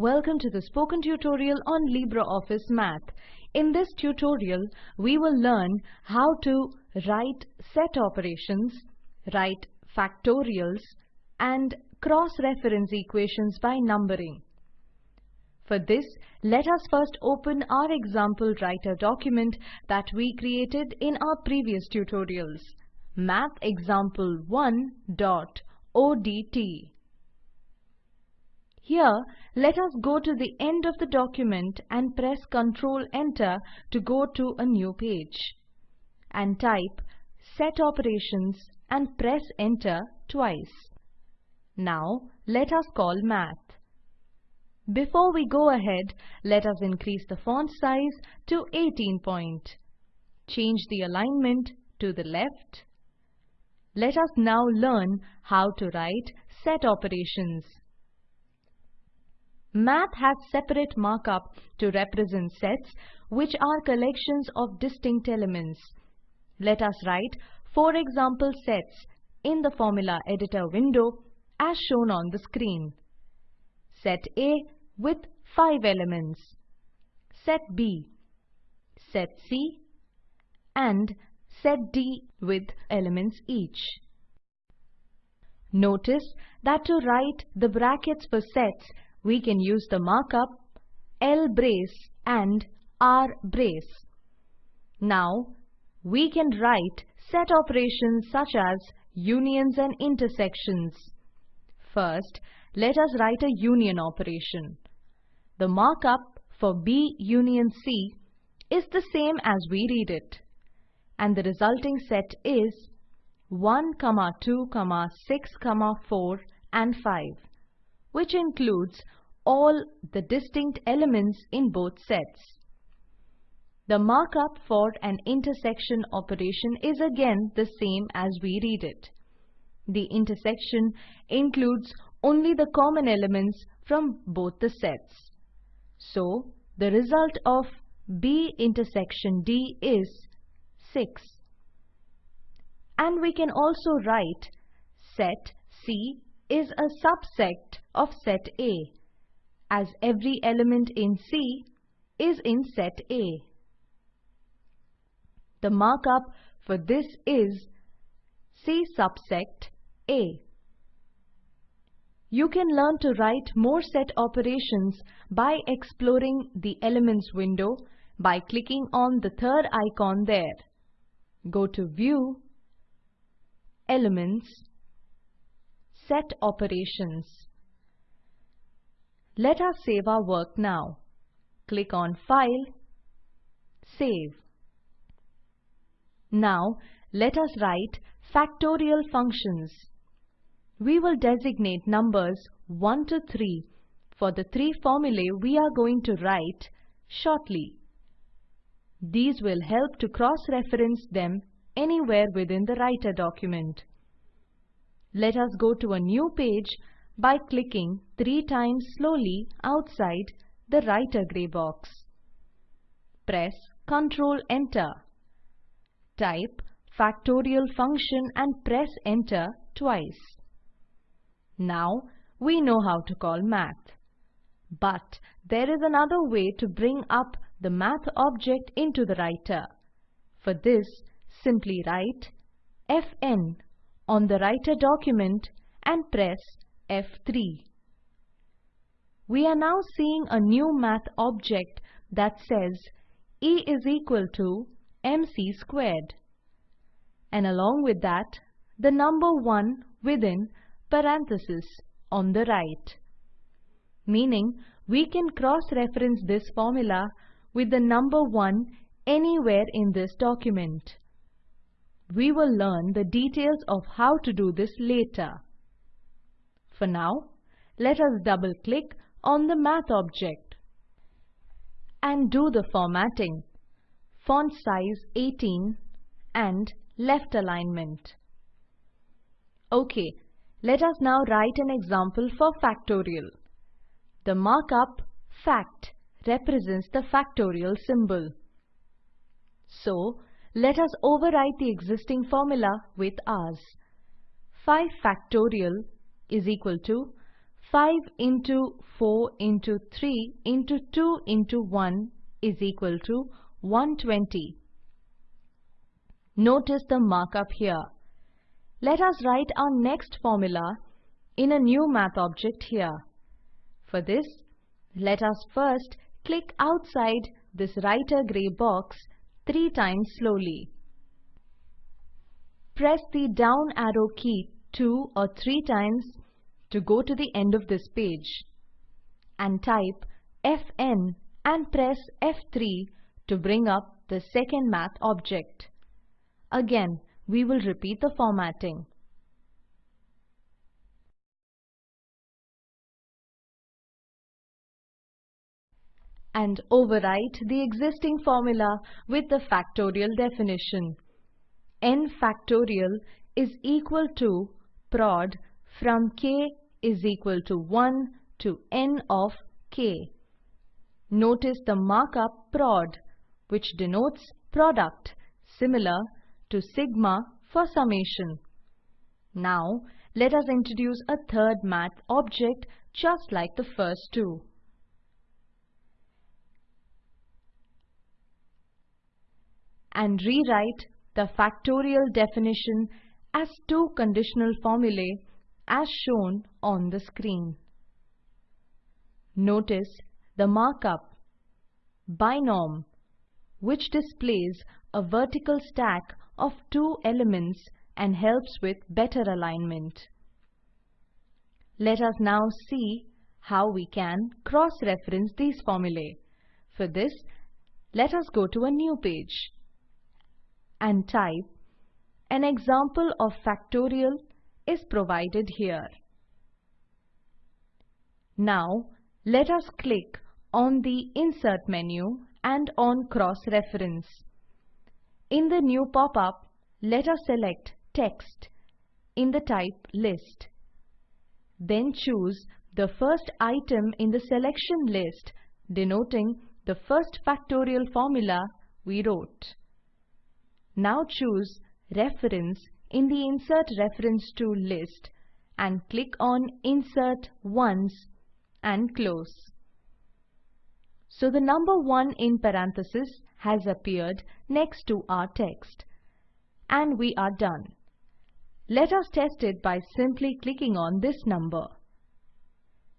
Welcome to the spoken tutorial on LibreOffice Math. In this tutorial, we will learn how to write set operations, write factorials, and cross-reference equations by numbering. For this, let us first open our example writer document that we created in our previous tutorials, mathexample1.odt. Here, let us go to the end of the document and press Ctrl Enter to go to a new page. And type set operations and press Enter twice. Now, let us call math. Before we go ahead, let us increase the font size to 18 point. Change the alignment to the left. Let us now learn how to write set operations. Math has separate markup to represent sets which are collections of distinct elements. Let us write four example sets in the formula editor window as shown on the screen. Set A with 5 elements, set B, set C and set D with elements each. Notice that to write the brackets for sets, we can use the markup L brace and R brace. Now, we can write set operations such as unions and intersections. First, let us write a union operation. The markup for B union C is the same as we read it. And the resulting set is 1, 2, 6, 4 and 5, which includes all the distinct elements in both sets. The markup for an intersection operation is again the same as we read it. The intersection includes only the common elements from both the sets. So, the result of B intersection D is 6. And we can also write set C is a subset of set A, as every element in C is in set A. The markup for this is C subset A. You can learn to write more set operations by exploring the Elements window by clicking on the third icon there. Go to View, Elements, Set Operations. Let us save our work now. Click on File, Save. Now, let us write factorial functions we will designate numbers 1 to 3 for the three formulae we are going to write shortly. These will help to cross-reference them anywhere within the writer document. Let us go to a new page by clicking three times slowly outside the writer gray box. Press Ctrl Enter. Type factorial function and press Enter twice. Now we know how to call math. But there is another way to bring up the math object into the writer. For this, simply write Fn on the writer document and press F3. We are now seeing a new math object that says E is equal to mc squared. And along with that, the number 1 within parenthesis on the right. Meaning, we can cross-reference this formula with the number 1 anywhere in this document. We will learn the details of how to do this later. For now, let us double-click on the math object and do the formatting, font size 18 and left alignment. OK, let us now write an example for factorial. The markup fact represents the factorial symbol. So, let us overwrite the existing formula with ours. 5 factorial is equal to 5 into 4 into 3 into 2 into 1 is equal to 120. Notice the markup here. Let us write our next formula in a new math object here. For this, let us first click outside this writer grey box three times slowly. Press the down arrow key two or three times to go to the end of this page and type Fn and press F3 to bring up the second math object. Again, we will repeat the formatting. and overwrite the existing formula with the factorial definition. n factorial is equal to prod from k is equal to 1 to n of k. Notice the markup prod, which denotes product, similar to sigma for summation. Now, let us introduce a third math object just like the first two. And rewrite the factorial definition as two conditional formulae as shown on the screen. Notice the markup binom which displays a vertical stack of two elements and helps with better alignment. Let us now see how we can cross-reference these formulae. For this, let us go to a new page and type an example of factorial is provided here. Now, let us click on the Insert menu and on Cross-Reference. In the new pop-up, let us select Text in the type List. Then choose the first item in the selection list denoting the first factorial formula we wrote. Now choose Reference in the Insert Reference to list and click on Insert Once and close. So the number 1 in parenthesis has appeared next to our text. And we are done. Let us test it by simply clicking on this number.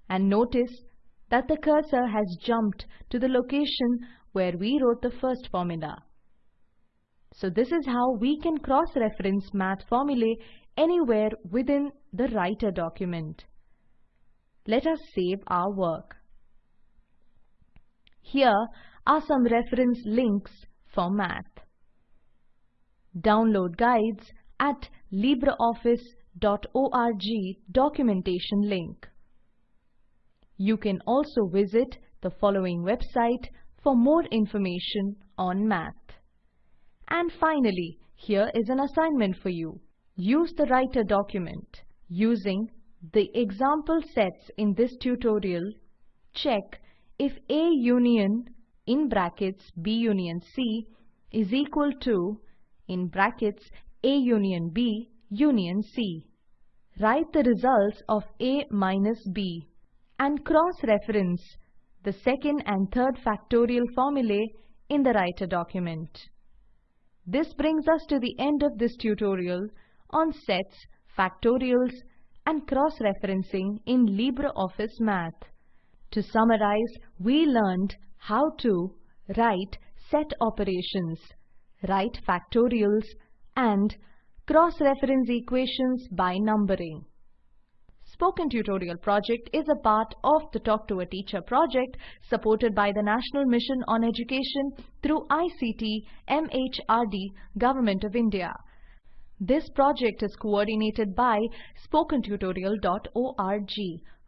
And notice that the cursor has jumped to the location where we wrote the first formula. So this is how we can cross-reference math formulae anywhere within the writer document. Let us save our work. Here are some reference links for math. Download guides at libreoffice.org documentation link. You can also visit the following website for more information on math. And finally, here is an assignment for you. Use the writer document. Using the example sets in this tutorial, check if A union in brackets B union C is equal to in brackets A union B union C. Write the results of A minus B and cross-reference the second and third factorial formulae in the writer document. This brings us to the end of this tutorial on sets, factorials and cross-referencing in LibreOffice Math. To summarize, we learned how to write set operations, write factorials, and cross-reference equations by numbering. Spoken Tutorial project is a part of the Talk to a Teacher project supported by the National Mission on Education through ICT MHRD Government of India. This project is coordinated by spokentutorial.org.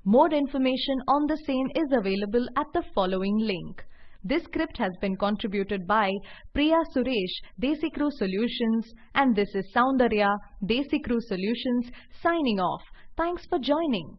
More information on the same is available at the following link. This script has been contributed by Priya Suresh, DesiCrew Solutions, and this is Soundarya, DesiCrew Solutions, signing off. Thanks for joining.